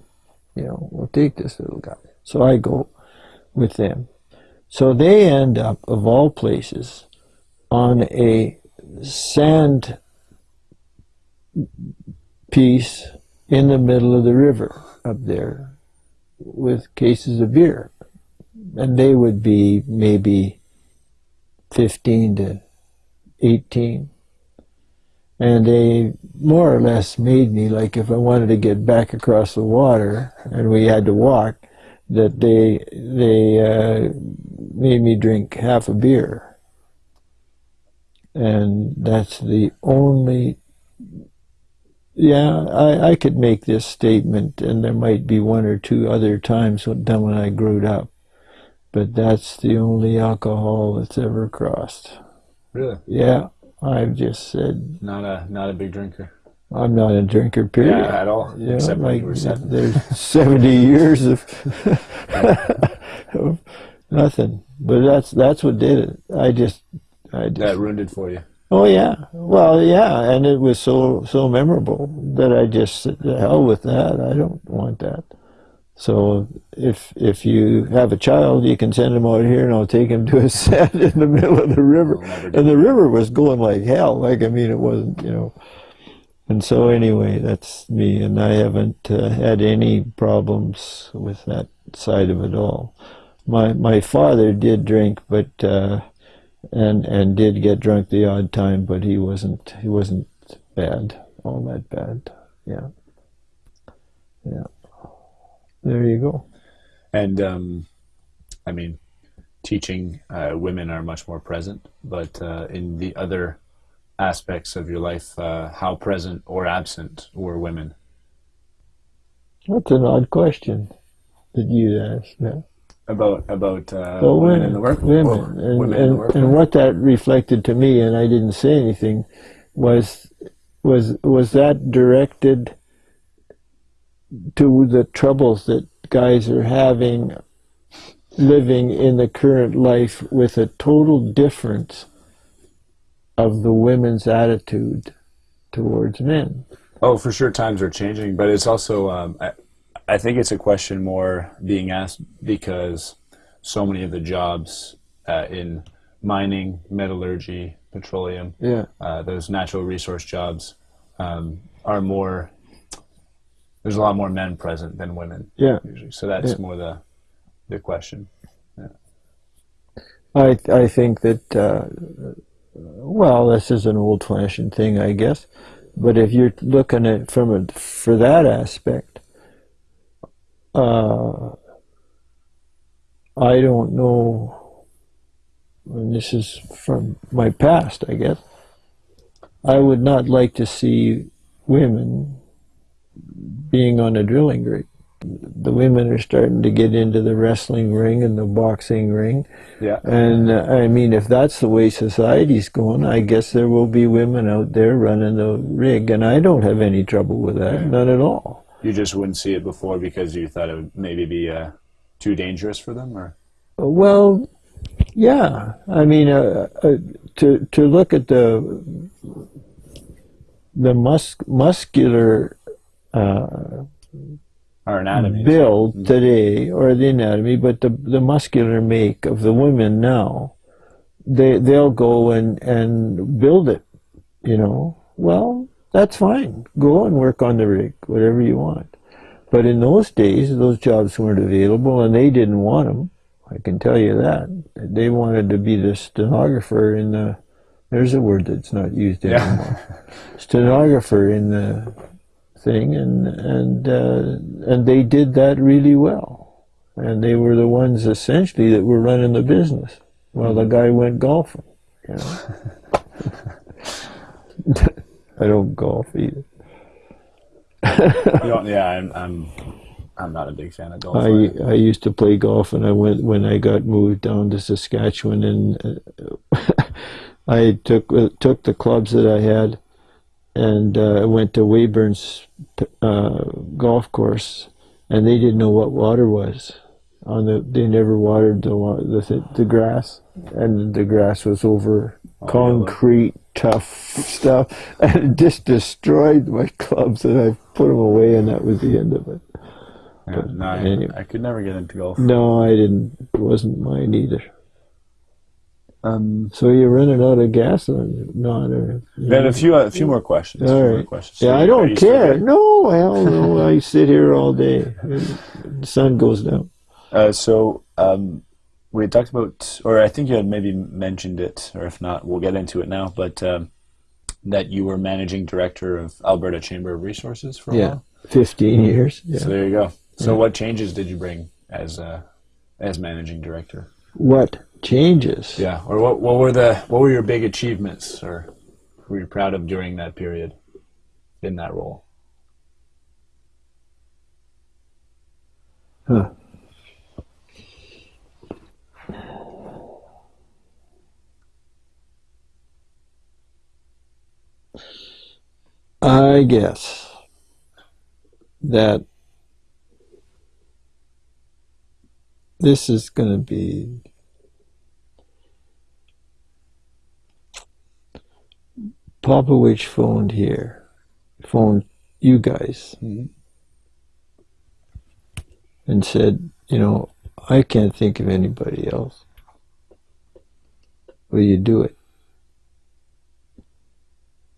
Speaker 2: You know, we'll take this little guy." So I go with them. So they end up, of all places, on a sand piece in the middle of the river up there with cases of beer. And they would be maybe 15 to 18. And they more or less made me like if I wanted to get back across the water and we had to walk, that they they uh, made me drink half a beer. And that's the only yeah, I, I could make this statement, and there might be one or two other times when, done when I grew up, but that's the only alcohol that's ever crossed.
Speaker 1: Really,
Speaker 2: Yeah, I've just said
Speaker 1: not a not a big drinker.
Speaker 2: I'm not a drinker. Period.
Speaker 1: Yeah, at all.
Speaker 2: You
Speaker 1: except
Speaker 2: like
Speaker 1: you were seven.
Speaker 2: there's 70 years of, of nothing, but that's that's what did it. I just, I just
Speaker 1: That ruined it for you.
Speaker 2: Oh yeah, well yeah, and it was so so memorable that I just said, "The hell with that. I don't want that." So if if you have a child, you can send him out here, and I'll take him to a set in the middle of the river.
Speaker 1: We'll never do
Speaker 2: And the river was going like hell. Like I mean, it wasn't you know. And so anyway, that's me, and I haven't uh, had any problems with that side of it all. My my father did drink, but. Uh, and and did get drunk the odd time, but he wasn't he wasn't bad, all that bad. Yeah, yeah. There you go.
Speaker 1: And um, I mean, teaching uh, women are much more present, but uh, in the other aspects of your life, uh, how present or absent were women?
Speaker 2: That's an odd question that you asked. Yeah.
Speaker 1: About about uh,
Speaker 2: Well,
Speaker 1: women in the work,
Speaker 2: women,
Speaker 1: or
Speaker 2: and,
Speaker 1: women in the
Speaker 2: and,
Speaker 1: work.
Speaker 2: and what that reflected to me, and I didn't say anything, was was was that directed to the troubles that guys are having living in the current life with a total difference of the women's attitude towards men.
Speaker 1: Oh, for sure, times are changing, but it's also um, I, I think it's a question more being asked because so many of the jobs uh, in mining, metallurgy, petroleum,
Speaker 2: Yeah.
Speaker 1: uh, those natural resource jobs um, are more. There's a lot more men present than women
Speaker 2: Yeah.
Speaker 1: usually, so that's
Speaker 2: Yeah.
Speaker 1: more the the question.
Speaker 2: I I think that uh, well, this is an old-fashioned thing, I guess. But if you're looking at from a for that aspect, uh, I don't know. And this is from my past, I guess. I would not like to see women being on a drilling rig. The women are starting to get into the wrestling ring and the boxing ring.
Speaker 1: Yeah.
Speaker 2: And uh, I mean, if that's the way society's going, I guess there will be women out there running the rig. And I don't have any trouble with that, none at all.
Speaker 1: You just wouldn't see it before because you thought it would maybe be uh, too dangerous for them, or
Speaker 2: Well, yeah. I mean, uh, uh, to to look at the the mus- muscular uh,
Speaker 1: our anatomy.
Speaker 2: build mm-hmm. today, or the anatomy, but the the muscular make of the women now, they they'll go and and build it. You know, well, that's fine. Go and work on the rig, whatever you want. But in those days, those jobs weren't available, and they didn't want them. I can tell you that they wanted to be the stenographer in the. There's a word that's not used
Speaker 1: Yeah.
Speaker 2: anymore. stenographer in the thing, and and uh, and they did that really well, and they were the ones essentially that were running the business while the guy went golfing. You know? I don't golf either.
Speaker 1: Don't- yeah, I'm, I'm I'm not a big fan of golf.
Speaker 2: I I used to play golf, and I went when I got moved down to Saskatchewan, and uh, I took uh, took the clubs that I had, and uh, I went to Weyburn's uh, golf course, and they didn't know what water was. On the they never watered the the the grass, and the grass was over concrete tough stuff, and it just destroyed my clubs, and I put them away, and that was the end of it.
Speaker 1: Yeah, no,
Speaker 2: anyway.
Speaker 1: I could never get into golf.
Speaker 2: No, I didn't. It wasn't mine either.
Speaker 1: Um,
Speaker 2: So you're running out of gas you? Not or
Speaker 1: we had a few a few more questions. a
Speaker 2: All
Speaker 1: few more questions.
Speaker 2: Yeah,
Speaker 1: So
Speaker 2: I don't care. No, hell no. I sit here all day. The sun goes down.
Speaker 1: Uh, so um, we had talked about, or I think you had maybe mentioned it, or if not, we'll get into it now. But um, that you were managing director of Alberta Chamber of Resources for a
Speaker 2: Yeah.
Speaker 1: while.
Speaker 2: Fifteen years. Yeah.
Speaker 1: So there you go. So
Speaker 2: Yeah.
Speaker 1: what changes did you bring as uh, as managing director?
Speaker 2: What changes?
Speaker 1: Yeah, or what what were the what were your big achievements, or were you proud of during that period in that role?
Speaker 2: Huh. I guess that this is going to be Popovich phoned here, phoned you guys,
Speaker 1: Mhm.
Speaker 2: and said, you know, I can't think of anybody else. Will you do it?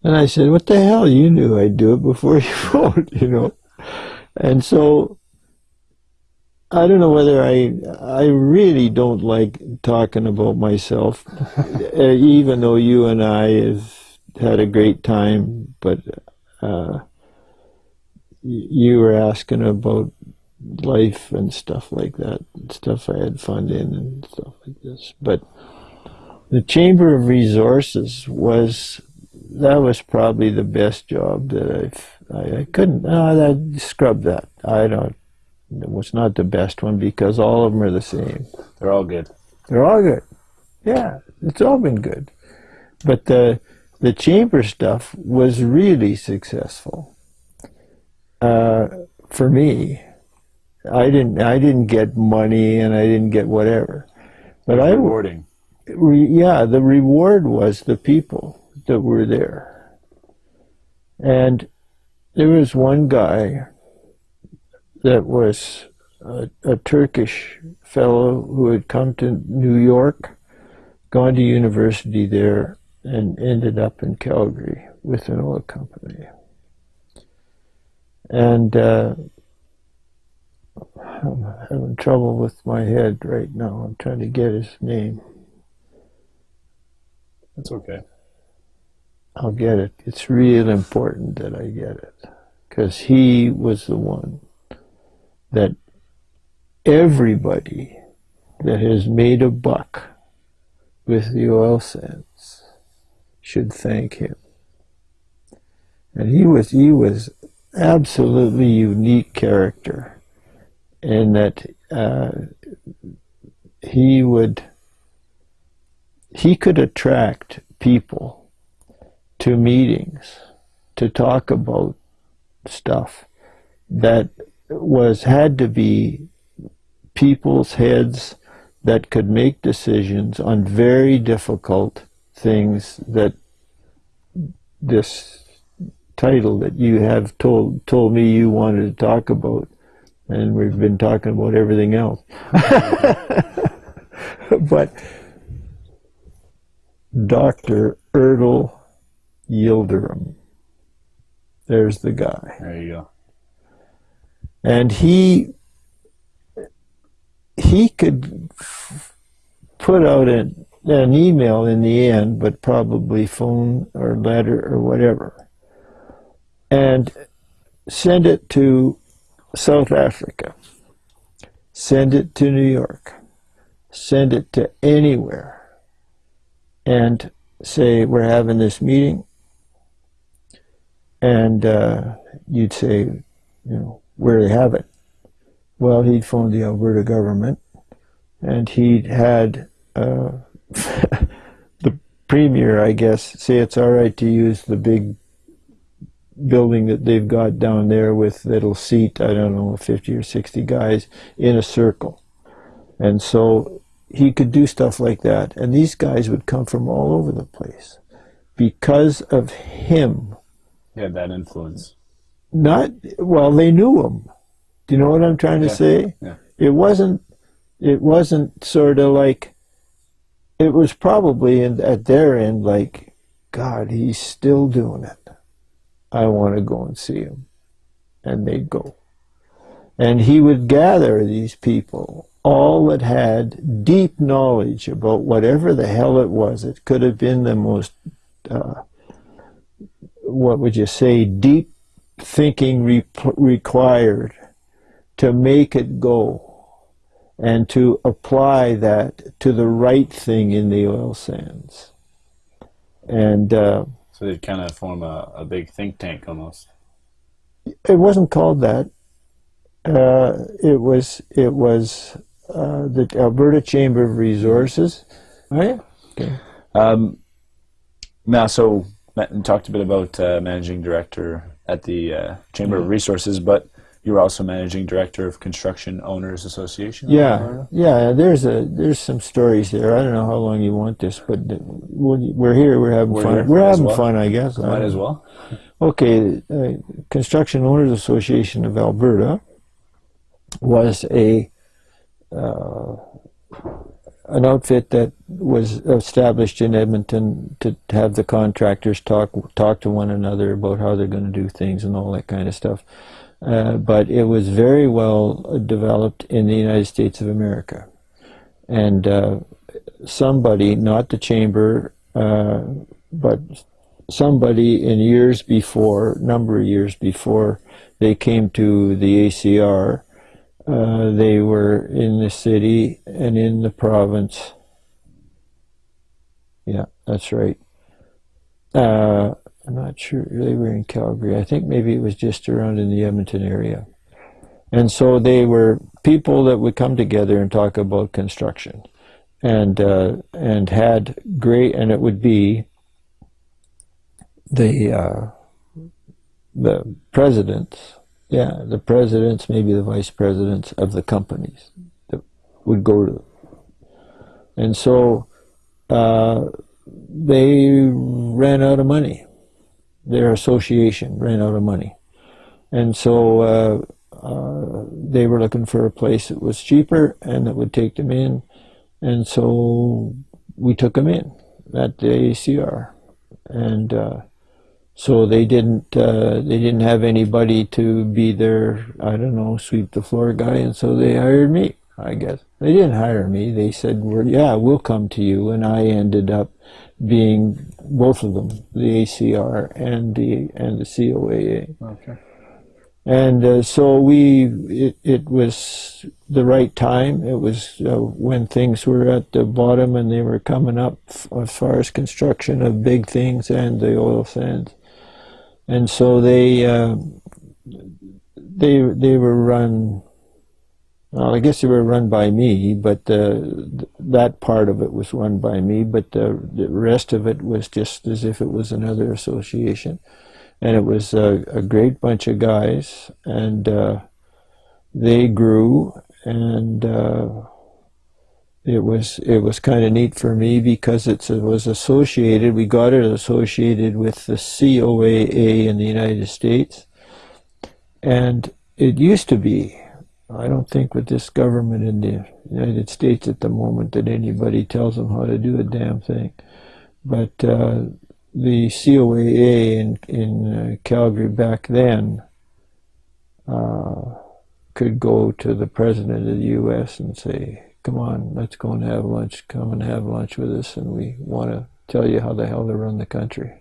Speaker 2: And I said, what the hell? You knew I'd do it before you phoned, you know. And so I don't know whether I I really don't like talking about myself, uh, even though you and I have had a great time. But uh, you were asking about life and stuff like that, stuff I had fun in and stuff like this. But the Chamber of Resources was that was probably the best job that I've I, I couldn't uh, I scrub that I don't it was not the best one because all of them are the same
Speaker 1: They're all good.
Speaker 2: they're all good yeah it's all been good but the the chamber stuff was really successful uh, for me I didn't I didn't get money and I didn't get whatever but I
Speaker 1: Rewarding.
Speaker 2: re, yeah, the reward was the people that were there. And there was one guy that was a, a Turkish fellow who had come to New York, gone to university there, and ended up in Calgary with an oil company. And uh, I'm having trouble with my head right now. I'm trying to get his name.
Speaker 1: That's okay.
Speaker 2: I'll get it. It's real important that I get it. Because he was the one that everybody that has made a buck with the oil sands should thank him. And he was he was absolutely unique character in that uh, he would he could attract people to meetings to talk about stuff that was had to be people's heads that could make decisions on very difficult things that this title that you have told told me you wanted to talk about and we've been talking about everything else but Dr. Erdal Yildirim there's the guy
Speaker 1: There you go.
Speaker 2: and he he could f- put out an, an email in the end, but probably phone or letter or whatever, and send it to South Africa, send it to New York, send it to anywhere, and say we're having this meeting, and uh, you'd say, you know, where they have it. Well, he'd phoned the Alberta government, and he'd had uh, the premier, I guess, say it's all right to use the big building that they've got down there with that'll seat, I don't know, 50 or 60 guys in a circle. And so he could do stuff like that. And these guys would come from all over the place because of him.
Speaker 1: He had that influence.
Speaker 2: Not, well, they knew him. Do you know what I'm trying to
Speaker 1: Yeah.
Speaker 2: say?
Speaker 1: Yeah.
Speaker 2: It wasn't, it wasn't sort of like, it was probably in, at their end like, God, he's still doing it. I want to go and see him. And they'd go. And he would gather these people, all that had deep knowledge about whatever the hell it was. It could have been the most, uh, what would you say, deep thinking re- required to make it go and to apply that to the right thing in the oil sands. And uh,
Speaker 1: So they'd kind of form a, a big think tank almost.
Speaker 2: it wasn't called that. Uh, it was it was uh, the Alberta Chamber of Resources.
Speaker 1: Oh yeah.
Speaker 2: Okay.
Speaker 1: Um, now, so Matt talked a bit about uh, managing director at the uh, Chamber of Resources, but you were also managing director of Construction Owners Association.
Speaker 2: Yeah, yeah. There's a there's some stories there. I don't know how long you want this, but we're here. We're having
Speaker 1: We're
Speaker 2: fun. We're having
Speaker 1: well.
Speaker 2: fun, I guess.
Speaker 1: Might as well.
Speaker 2: Okay, uh, Construction Owners Association of Alberta was a uh, an outfit that was established in Edmonton to have the contractors talk talk to one another about how they're going to do things and all that kind of stuff. Uh, but it was very well uh, developed in the United States of America, and uh, somebody, not the chamber, uh, but somebody in years before, number of years before they came to the ACR, uh, they were in the city and in the province. Yeah, that's right. I'm not sure they were in Calgary. I think maybe it was just around in the Edmonton area. And so they were people that would come together and talk about construction, and uh, and had great, and it would be the uh, the presidents, yeah, the presidents, maybe the vice presidents of the companies that would go to, and so uh, they ran out of money. Their association ran out of money, and so uh, uh, they were looking for a place that was cheaper and that would take them in, and so we took them in at the ACR, and. Uh, so they didn't uh, they didn't have anybody to be their I don't know sweep the floor guy, and so they hired me, I guess. They didn't hire me. They said, well, "Yeah, we'll come to you," and I ended up being both of them, the ACR and the and the COAA.
Speaker 1: Okay.
Speaker 2: And uh, so we, it, it was the right time. It was uh, when things were at the bottom and they were coming up as far as construction of big things and the oil sands. And so they, uh, they, they were run. Well, I guess they were run by me, but uh, that part of it was run by me. But the, the rest of it was just as if it was another association and it was a, a great bunch of guys, and uh, they grew, and uh, it was it was kind of neat for me because it was associated. We got it associated with the COAA in the United States, and it used to be. I don't think with this government in the United States at the moment that anybody tells them how to do a damn thing, but. Uh, the COAA in, in uh, Calgary back then uh, could go to the president of the U.S. and say, come on, let's go and have lunch, come and have lunch with us, and we want to tell you how the hell to run the country.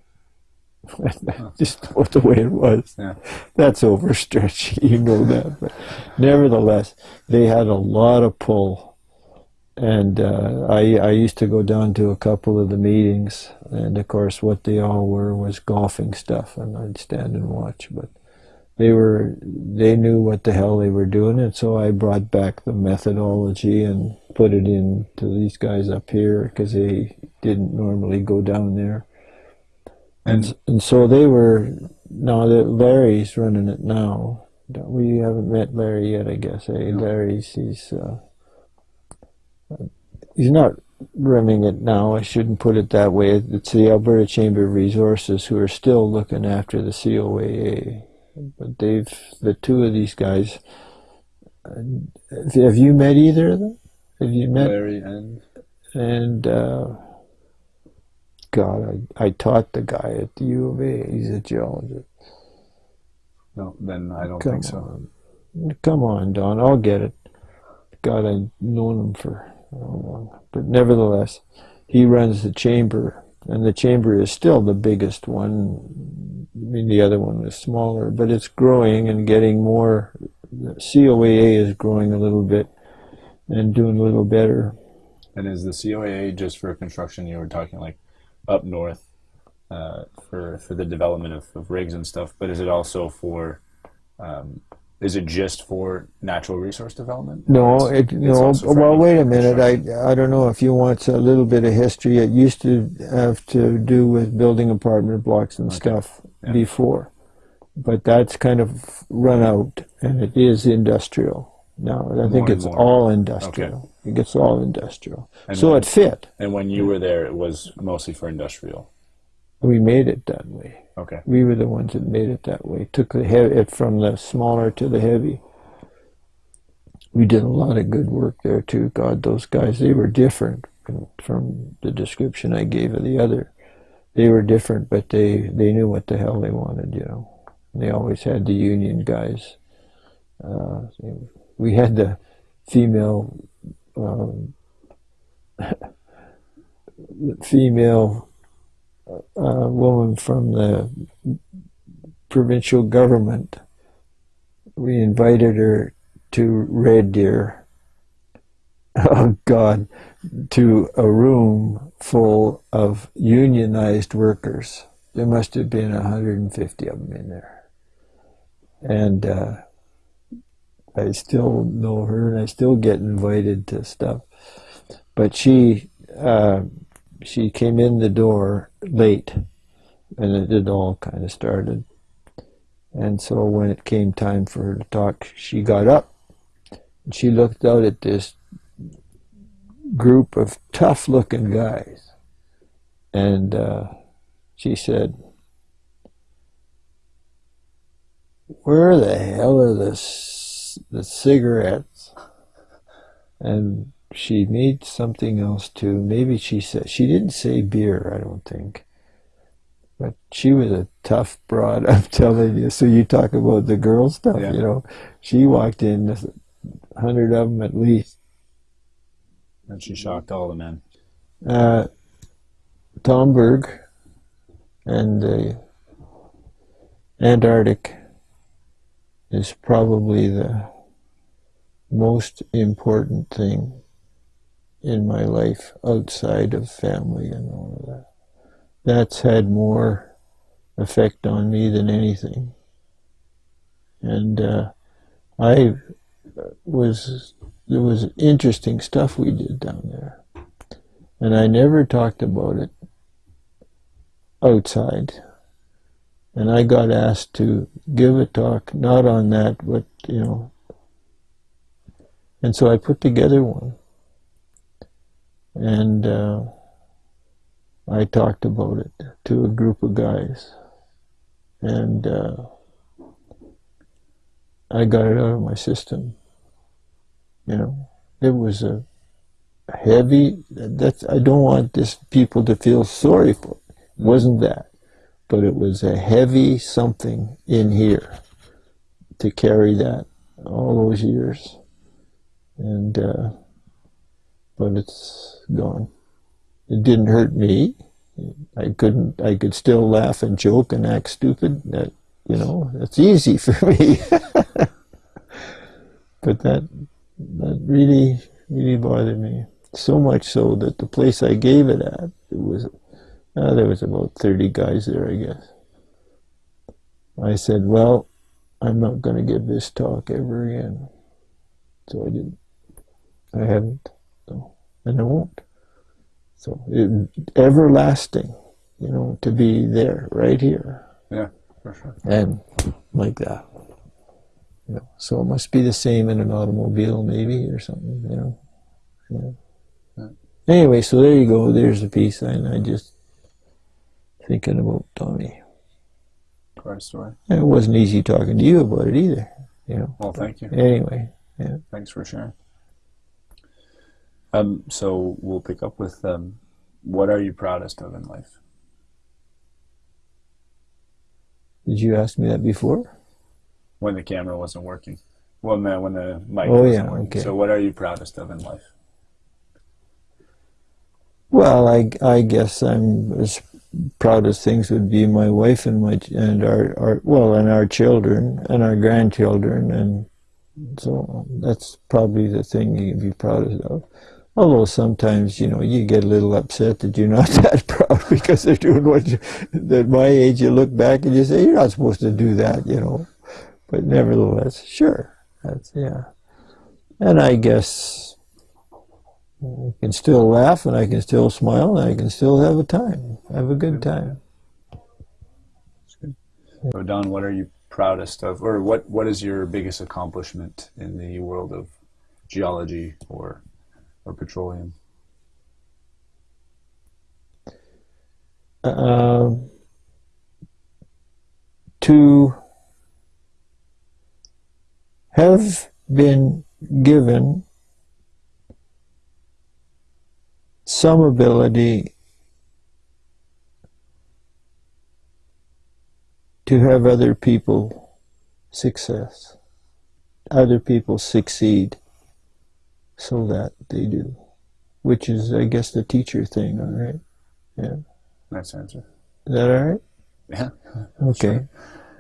Speaker 2: Just what the way it was.
Speaker 1: Yeah.
Speaker 2: That's overstretching, you know that. But nevertheless, they had a lot of pull and uh, I, I used to go down to a couple of the meetings, and of course, what they all were was golfing stuff, and I'd stand and watch. But they were they knew what the hell they were doing, and so I brought back the methodology and put it in to these guys up here because they didn't normally go down there, and and so they were. Now that Larry's running it now, we haven't met Larry yet, I guess. Hey, Larry's he's. Uh, he's not running it now. I shouldn't put it that way. It's the Alberta Chamber of Resources who are still looking after the COAA. But they've the two of these guys. Have you met either of them? Have you met
Speaker 1: Larry and
Speaker 2: and uh, God, I, I taught the guy at the U of A. He's a geologist.
Speaker 1: no? Then I don't
Speaker 2: Come
Speaker 1: think so.
Speaker 2: on, come on, Don. I'll get it. God, I've known him for long. But nevertheless, he runs the chamber, and the chamber is still the biggest one. I mean, the other one was smaller, but it's growing and getting more. The COAA is growing a little bit and doing a little better.
Speaker 1: And is the COAA just for construction? You were talking like up north uh, for for the development of, of rigs and stuff, but is it also for um, is it just for natural resource development?
Speaker 2: No, it, no. Well, wait a minute. I? I don't know if you want a little bit of history. It used to have to do with building apartment blocks and
Speaker 1: Okay.
Speaker 2: stuff
Speaker 1: Yeah.
Speaker 2: before, but that's kind of run out, and it is industrial now. I think
Speaker 1: More and
Speaker 2: it's all industrial. I think it's all industrial.
Speaker 1: And
Speaker 2: so
Speaker 1: when-
Speaker 2: it fit.
Speaker 1: And when you were there, it was mostly for industrial.
Speaker 2: We made it that way.
Speaker 1: Okay.
Speaker 2: We were the ones that made it that way. Took the heavy, it from the smaller to the heavy. We did a lot of good work there too. God, those guys, they were different from, from the description I gave of the other. They were different, but they, they knew what the hell they wanted, you know. They always had the union guys. Uh, we had the female, um, female uh, woman from the provincial government. We invited her to Red Deer. Oh God, to a room full of unionized workers. There must have been 150 of them in there. And uh, I still know her and I still get invited to stuff. But she, uh, she came in the door late and it, it all kind of started. And so when it came time for her to talk, she got up and she looked out at this group of tough looking guys. And uh, she said, Where the hell are the, the cigarettes? And she made something else too. Maybe she said, she didn't say beer, I don't think. But she was a tough broad, I'm telling you. So you talk about the girl stuff,
Speaker 1: Yeah.
Speaker 2: you know. She walked in, a hundred of them at least,
Speaker 1: And she shocked all the men.
Speaker 2: Uh, Tom Berg and the Antarctic is probably the most important thing in my life outside of family and all of that. That's had more effect on me than anything. And uh, I was, there was interesting stuff we did down there. And I never talked about it outside. And I got asked to give a talk, not on that, but, you know. And so I put together one. And uh, I talked about it to a group of guys. And uh, I got it out of my system. You know, it was a heavy, that's, I don't want this people to feel sorry for it. Wasn't that. But it was a heavy something in here to carry that all those years. And, uh, but it's gone. It didn't hurt me. I couldn't, I could still laugh and joke and act stupid. That, you know, that's easy for me. but that, that really, really bothered me. So much so that the place I gave it at, it was, uh, there was about 30 guys there, I guess. I said, well, I'm not going to give this talk ever again. So I didn't. I haven't. So, and I won't. So it, everlasting, you know, to be there, right here.
Speaker 1: Yeah, for sure.
Speaker 2: And like that. You know, so it must be the same in an automobile, maybe, or something, you know. Yeah. Anyway, so there you go. There's a piece, and I just thinking about Tommy.
Speaker 1: Quite a story.
Speaker 2: And it wasn't easy talking to you about it either, you know.
Speaker 1: Well, thank you.
Speaker 2: Anyway, yeah.
Speaker 1: Thanks for sharing. Um, so we'll pick up with um, what are you proudest of in life?
Speaker 2: Did you ask me that before?
Speaker 1: When the camera wasn't working. When the, when the mic
Speaker 2: Oh,
Speaker 1: wasn't
Speaker 2: yeah,
Speaker 1: working.
Speaker 2: okay.
Speaker 1: So what are you proudest of in life?
Speaker 2: Well, I, I guess I'm as proud as things would be my wife and my and our, our well and our children and our grandchildren and so that's probably the thing you can be proudest of. Although sometimes you know you get a little upset that you're not that proud because they're doing what you, at my age you look back and you say you're not supposed to do that, you know. But nevertheless, sure, that's yeah. And I guess I can still laugh and I can still smile and I can still have a time, have a good time.
Speaker 1: So Don, what are you proudest of, or what, what is your biggest accomplishment in the world of geology or or petroleum?
Speaker 2: Um, to have been given some ability to have other people success, other people succeed so that they do, which is, I guess, the teacher thing, all right? Yeah.
Speaker 1: Nice answer.
Speaker 2: Is that all right?
Speaker 1: Yeah.
Speaker 2: Okay.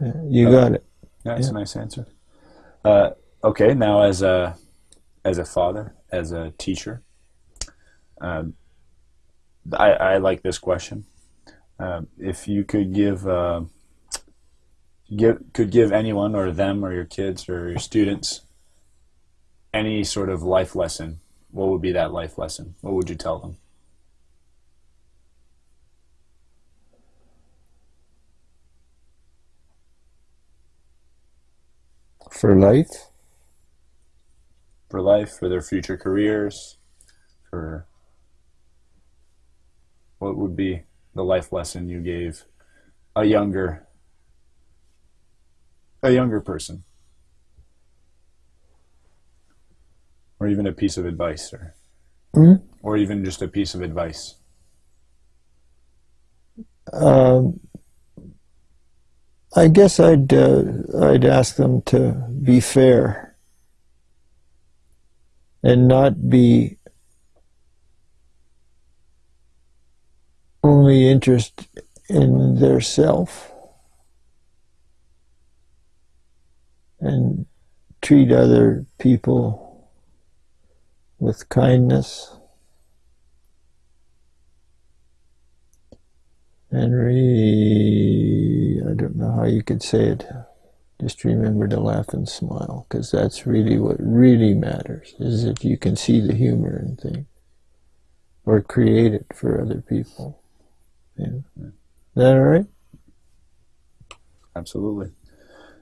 Speaker 2: Yeah, you
Speaker 1: Uh,
Speaker 2: got it.
Speaker 1: That's
Speaker 2: Yeah.
Speaker 1: a nice answer. Uh, okay, now as a as a father, as a teacher, um, I, I like this question. Um, if you could give uh, give could give anyone or them or your kids or your students any sort of life lesson, what would be that life lesson? What would you tell them?
Speaker 2: For life,
Speaker 1: for life, for their future careers, for what would be the life lesson you gave a younger a younger person? Or even a piece of advice or
Speaker 2: Hmm?
Speaker 1: or even just a piece of advice.
Speaker 2: Um, I guess I'd uh, I'd ask them to be fair and not be only interest in their self and treat other people with kindness and I don't know how you could say it. Just remember to laugh and smile because that's really what really matters is that you can see the humor in things or create it for other people yeah. Is that all right?
Speaker 1: Absolutely.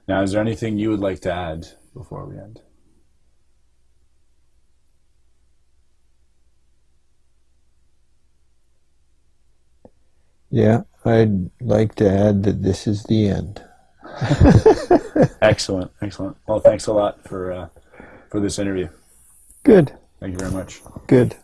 Speaker 1: Now, is there anything you would like to add before we end?
Speaker 2: Yeah, I'd like to add that this is the end.
Speaker 1: excellent, excellent. Well, thanks a lot for uh, for this interview.
Speaker 2: Good.
Speaker 1: Thank you very much.
Speaker 2: Good.